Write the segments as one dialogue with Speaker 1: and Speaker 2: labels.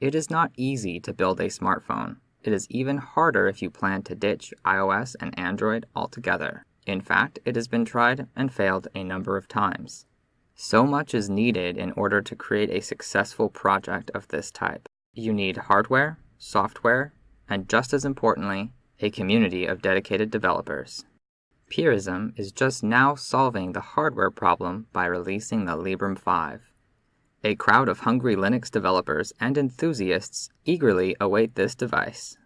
Speaker 1: It is not easy to build a smartphone. It is even harder if you plan to ditch iOS and Android altogether. In fact, it has been tried and failed a number of times. So much is needed in order to create a successful project of this type. You need hardware, software, and just as importantly, a community of dedicated developers. Purism is just now solving the hardware problem by releasing the Librem 5. A crowd of hungry Linux developers and enthusiasts eagerly await this device.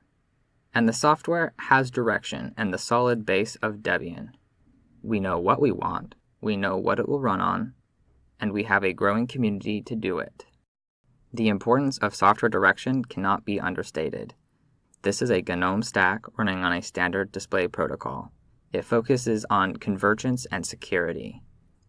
Speaker 1: And the software has direction and the solid base of Debian. We know what we want, we know what it will run on, and we have a growing community to do it. The importance of software direction cannot be understated. This is a GNOME stack running on a standard display protocol. It focuses on convergence and security.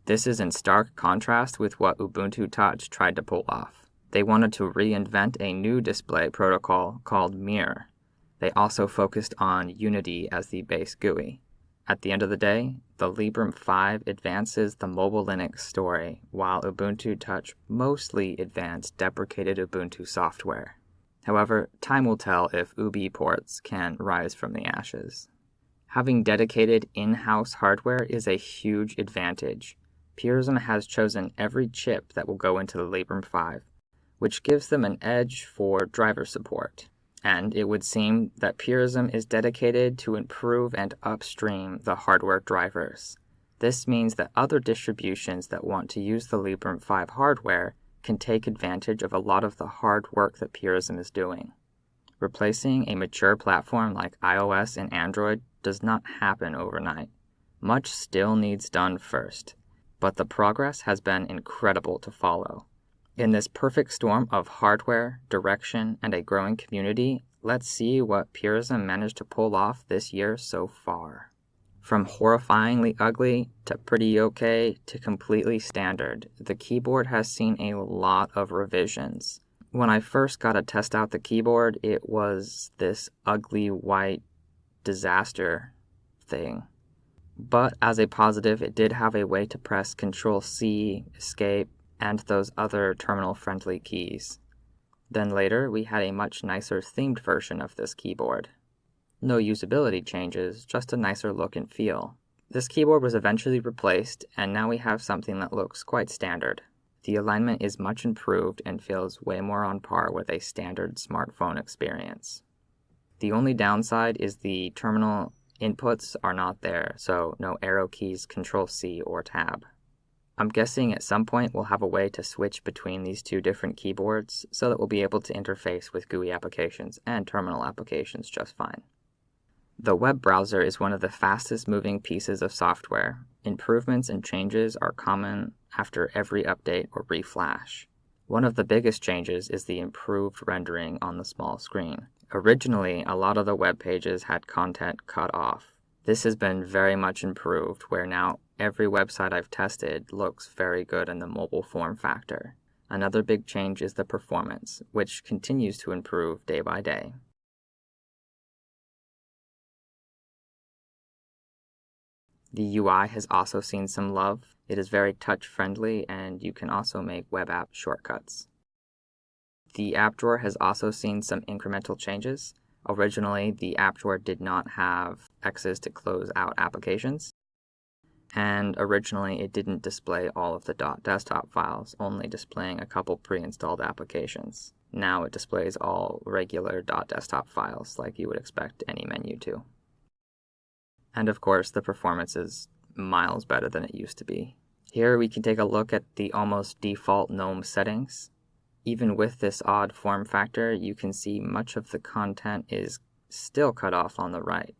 Speaker 1: This is in stark contrast with what Ubuntu Touch tried to pull off. They wanted to reinvent a new display protocol called Mir. They also focused on Unity as the base GUI. At the end of the day, the Librem 5 advances the mobile Linux story, while Ubuntu Touch mostly advanced deprecated Ubuntu software. However, time will tell if UBports can rise from the ashes. Having dedicated in-house hardware is a huge advantage, Purism has chosen every chip that will go into the Librem 5, which gives them an edge for driver support. And it would seem that Purism is dedicated to improve and upstream the hardware drivers. This means that other distributions that want to use the Librem 5 hardware can take advantage of a lot of the hard work that Purism is doing. Replacing a mature platform like iOS and Android does not happen overnight. Much still needs done first but the progress has been incredible to follow. In this perfect storm of hardware, direction, and a growing community, let's see what Purism managed to pull off this year so far. From horrifyingly ugly to pretty okay to completely standard, the keyboard has seen a lot of revisions. When I first got to test out the keyboard, it was this ugly white disaster thing. But as a positive, it did have a way to press Control C, Escape, and those other terminal-friendly keys. Then later, we had a much nicer themed version of this keyboard. No usability changes, just a nicer look and feel. This keyboard was eventually replaced, and now we have something that looks quite standard. The alignment is much improved and feels way more on par with a standard smartphone experience. The only downside is the terminal Inputs are not there, so no arrow keys Control C or Tab. I'm guessing at some point we'll have a way to switch between these two different keyboards so that we'll be able to interface with GUI applications and terminal applications just fine. The web browser is one of the fastest moving pieces of software. Improvements and changes are common after every update or reflash. One of the biggest changes is the improved rendering on the small screen. Originally, a lot of the web pages had content cut off. This has been very much improved, where now every website I've tested looks very good in the mobile form factor. Another big change is the performance, which continues to improve day by day. The UI has also seen some love. It is very touch-friendly, and you can also make web app shortcuts. The app drawer has also seen some incremental changes. Originally, the app drawer did not have X's to close out applications. And originally, it didn't display all of the .desktop files, only displaying a couple pre-installed applications. Now it displays all regular .desktop files like you would expect any menu to. And of course, the performance is miles better than it used to be. Here we can take a look at the almost default GNOME settings. Even with this odd form factor, you can see much of the content is still cut off on the right.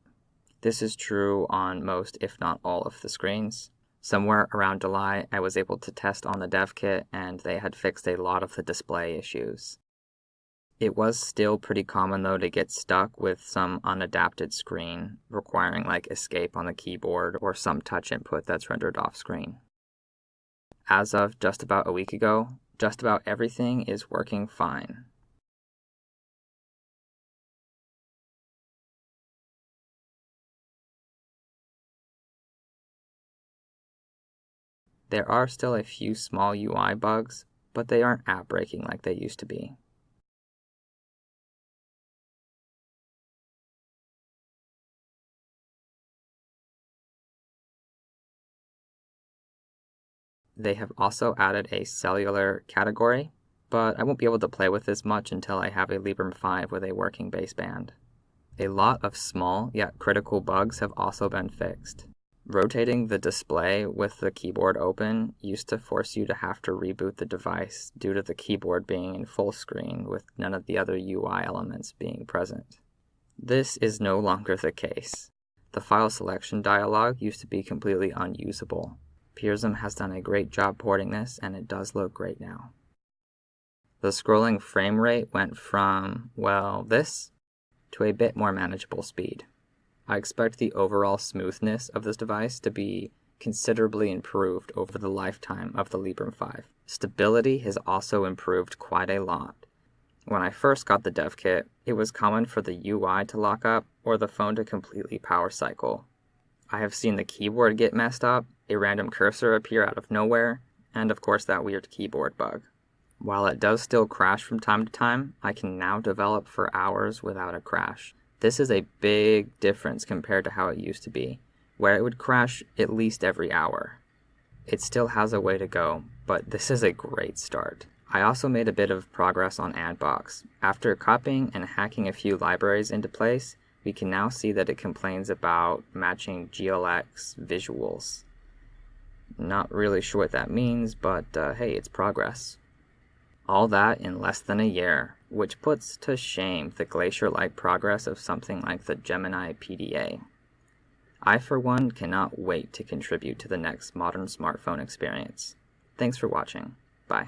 Speaker 1: This is true on most, if not all, of the screens. Somewhere around July, I was able to test on the dev kit, and they had fixed a lot of the display issues. It was still pretty common though to get stuck with some unadapted screen, requiring like escape on the keyboard or some touch input that's rendered off screen. As of just about a week ago, just about everything is working fine. There are still a few small UI bugs, but they aren't app breaking like they used to be. They have also added a cellular category, but I won't be able to play with this much until I have a Librem 5 with a working baseband. A lot of small yet critical bugs have also been fixed. Rotating the display with the keyboard open used to force you to have to reboot the device due to the keyboard being in full screen with none of the other UI elements being present. This is no longer the case. The file selection dialog used to be completely unusable. Purism has done a great job porting this and it does look great now. The scrolling frame rate went from, well, this to a bit more manageable speed. I expect the overall smoothness of this device to be considerably improved over the lifetime of the Librem 5. Stability has also improved quite a lot. When I first got the dev kit, it was common for the UI to lock up or the phone to completely power cycle. I have seen the keyboard get messed up, a random cursor appear out of nowhere, and of course that weird keyboard bug. While it does still crash from time to time, I can now develop for hours without a crash. This is a big difference compared to how it used to be, where it would crash at least every hour. It still has a way to go, but this is a great start. I also made a bit of progress on Anbox. After copying and hacking a few libraries into place, we can now see that it complains about matching GLX visuals. Not really sure what that means, but uh, hey, it's progress. All that in less than a year, which puts to shame the glacier-like progress of something like the Gemini PDA. I, for one, cannot wait to contribute to the next modern smartphone experience. Thanks for watching. Bye.